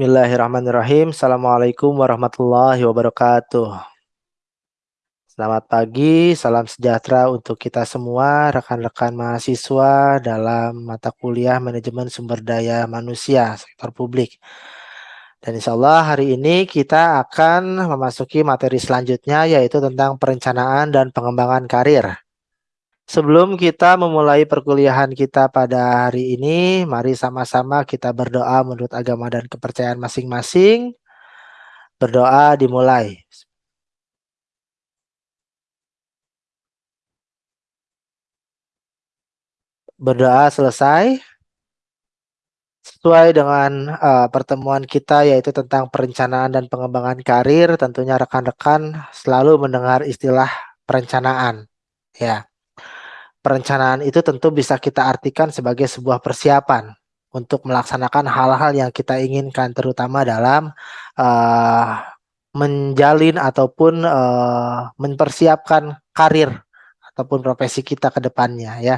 Bismillahirrahmanirrahim. Assalamualaikum warahmatullahi wabarakatuh. Selamat pagi, salam sejahtera untuk kita semua, rekan-rekan mahasiswa dalam mata kuliah Manajemen Sumber Daya Manusia Sektor Publik. Dan insya Allah hari ini kita akan memasuki materi selanjutnya yaitu tentang perencanaan dan pengembangan karir. Sebelum kita memulai perkuliahan kita pada hari ini, mari sama-sama kita berdoa menurut agama dan kepercayaan masing-masing. Berdoa dimulai. Berdoa selesai. Sesuai dengan uh, pertemuan kita yaitu tentang perencanaan dan pengembangan karir, tentunya rekan-rekan selalu mendengar istilah perencanaan. Ya perencanaan itu tentu bisa kita artikan sebagai sebuah persiapan untuk melaksanakan hal-hal yang kita inginkan terutama dalam uh, menjalin ataupun uh, mempersiapkan karir ataupun profesi kita ke depannya ya.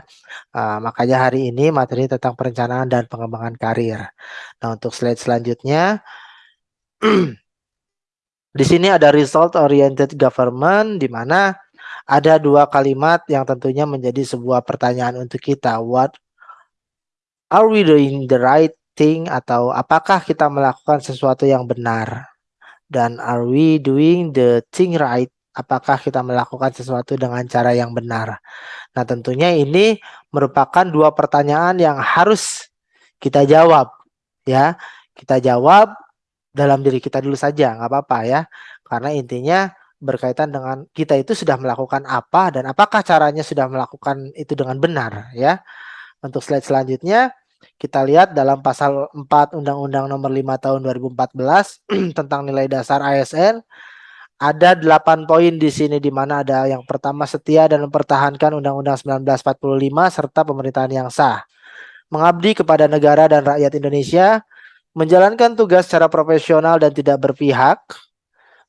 Uh, makanya hari ini materi tentang perencanaan dan pengembangan karir. Nah, untuk slide selanjutnya di sini ada result oriented government di mana ada dua kalimat yang tentunya menjadi sebuah pertanyaan untuk kita. What are we doing the right thing atau apakah kita melakukan sesuatu yang benar? Dan are we doing the thing right? Apakah kita melakukan sesuatu dengan cara yang benar? Nah, tentunya ini merupakan dua pertanyaan yang harus kita jawab, ya. Kita jawab dalam diri kita dulu saja, nggak apa-apa ya. Karena intinya berkaitan dengan kita itu sudah melakukan apa dan apakah caranya sudah melakukan itu dengan benar ya. Untuk slide selanjutnya kita lihat dalam pasal 4 Undang-Undang Nomor 5 Tahun 2014 tentang nilai dasar ASN ada 8 poin di sini di mana ada yang pertama setia dan mempertahankan Undang-Undang 1945 serta pemerintahan yang sah. Mengabdi kepada negara dan rakyat Indonesia, menjalankan tugas secara profesional dan tidak berpihak,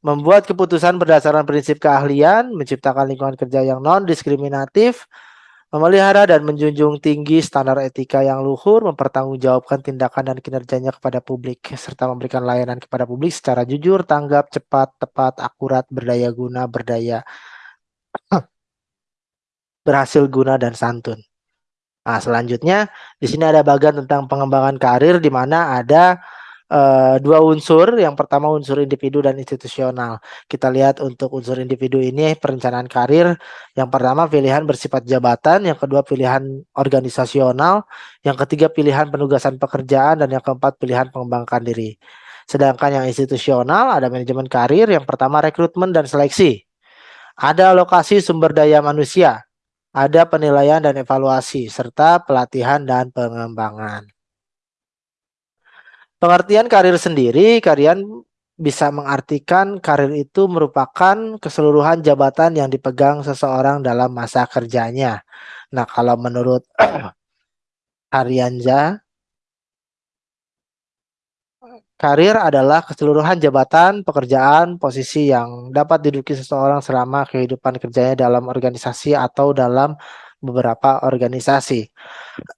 membuat keputusan berdasarkan prinsip keahlian, menciptakan lingkungan kerja yang non-diskriminatif, memelihara dan menjunjung tinggi standar etika yang luhur, mempertanggungjawabkan tindakan dan kinerjanya kepada publik, serta memberikan layanan kepada publik secara jujur, tanggap, cepat, tepat, akurat, berdaya guna, berdaya, berhasil guna, dan santun. Nah, selanjutnya di sini ada bagian tentang pengembangan karir di mana ada uh, dua unsur. Yang pertama unsur individu dan institusional. Kita lihat untuk unsur individu ini perencanaan karir. Yang pertama pilihan bersifat jabatan, yang kedua pilihan organisasional, yang ketiga pilihan penugasan pekerjaan dan yang keempat pilihan pengembangan diri. Sedangkan yang institusional ada manajemen karir, yang pertama rekrutmen dan seleksi. Ada alokasi sumber daya manusia, ada penilaian dan evaluasi, serta pelatihan dan pengembangan. Pengertian karir sendiri, kalian bisa mengartikan karir itu merupakan keseluruhan jabatan yang dipegang seseorang dalam masa kerjanya. Nah, kalau menurut Arianja, karir adalah keseluruhan jabatan, pekerjaan, posisi yang dapat diduduki seseorang selama kehidupan kerjanya dalam organisasi atau dalam beberapa organisasi.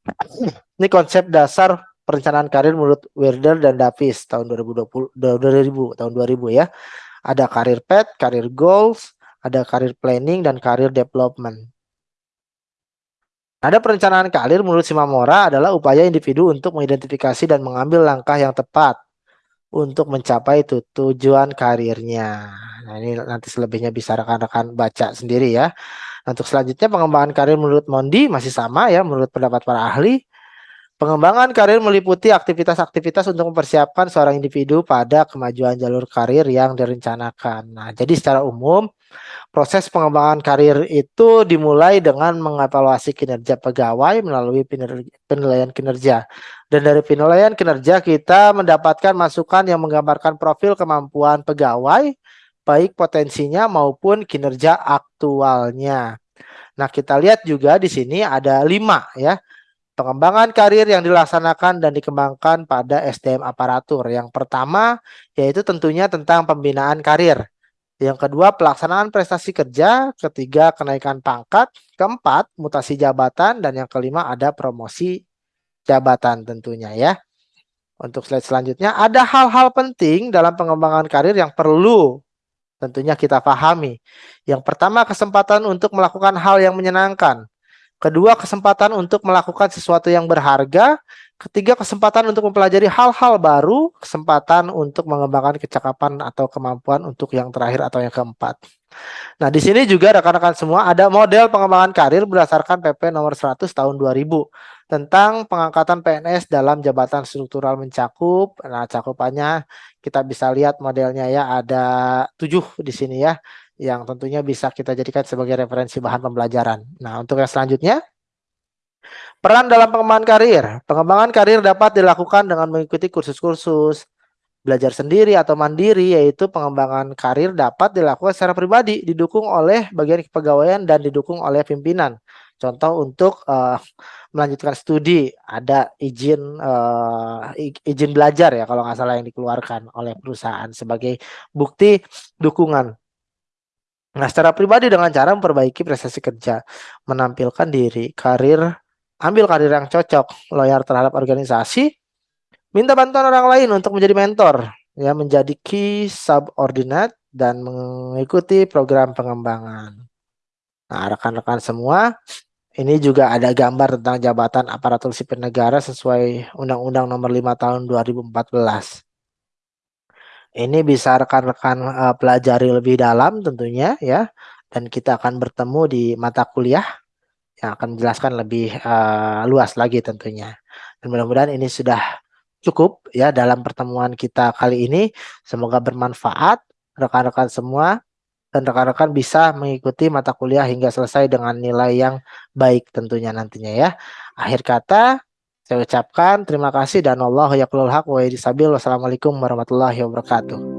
Ini konsep dasar perencanaan karir menurut Werder dan Davis tahun 2020 2000 tahun 2000 ya. Ada karir path, karir goals, ada karir planning dan karir development. Ada perencanaan karir menurut Simamora adalah upaya individu untuk mengidentifikasi dan mengambil langkah yang tepat untuk mencapai itu tujuan karirnya. Nah, ini nanti selebihnya bisa rekan-rekan baca sendiri ya. Untuk selanjutnya pengembangan karir menurut Mondi masih sama ya menurut pendapat para ahli. Pengembangan karir meliputi aktivitas-aktivitas untuk mempersiapkan seorang individu pada kemajuan jalur karir yang direncanakan. Nah, jadi secara umum, proses pengembangan karir itu dimulai dengan mengevaluasi kinerja pegawai melalui penilaian kinerja. Dan dari penilaian kinerja kita mendapatkan masukan yang menggambarkan profil kemampuan pegawai, baik potensinya maupun kinerja aktualnya. Nah, kita lihat juga di sini ada lima ya Pengembangan karir yang dilaksanakan dan dikembangkan pada SDM aparatur. Yang pertama yaitu tentunya tentang pembinaan karir. Yang kedua pelaksanaan prestasi kerja, ketiga kenaikan pangkat, keempat mutasi jabatan dan yang kelima ada promosi jabatan tentunya ya. Untuk slide selanjutnya, ada hal-hal penting dalam pengembangan karir yang perlu tentunya kita pahami. Yang pertama, kesempatan untuk melakukan hal yang menyenangkan. Kedua, kesempatan untuk melakukan sesuatu yang berharga. Ketiga, kesempatan untuk mempelajari hal-hal baru. Kesempatan untuk mengembangkan kecakapan atau kemampuan untuk yang terakhir atau yang keempat. Nah, di sini juga rekan-rekan semua ada model pengembangan karir berdasarkan PP nomor 100 tahun 2000 tentang pengangkatan PNS dalam jabatan struktural mencakup. Nah, cakupannya kita bisa lihat modelnya ya ada tujuh di sini ya yang tentunya bisa kita jadikan sebagai referensi bahan pembelajaran. Nah, untuk yang selanjutnya Peran dalam pengembangan karir. Pengembangan karir dapat dilakukan dengan mengikuti kursus-kursus, belajar sendiri atau mandiri yaitu pengembangan karir dapat dilakukan secara pribadi didukung oleh bagian kepegawaian dan didukung oleh pimpinan. Contoh untuk uh, melanjutkan studi ada izin uh, izin belajar ya kalau nggak salah yang dikeluarkan oleh perusahaan sebagai bukti dukungan. Nah, secara pribadi dengan cara memperbaiki prestasi kerja, menampilkan diri, karir, ambil karir yang cocok, loyal terhadap organisasi, Minta bantuan orang lain untuk menjadi mentor, ya menjadi key subordinate dan mengikuti program pengembangan. Nah, rekan-rekan semua, ini juga ada gambar tentang jabatan aparatur sipil negara sesuai Undang-Undang Nomor 5 Tahun 2014. Ini bisa rekan-rekan uh, pelajari lebih dalam tentunya ya, dan kita akan bertemu di mata kuliah yang akan menjelaskan lebih uh, luas lagi tentunya. Dan mudah-mudahan ini sudah cukup ya dalam pertemuan kita kali ini. Semoga bermanfaat rekan-rekan semua dan rekan-rekan bisa mengikuti mata kuliah hingga selesai dengan nilai yang baik tentunya nantinya ya. Akhir kata saya ucapkan terima kasih dan Allah yaqulul haq wa Wassalamualaikum warahmatullahi wabarakatuh.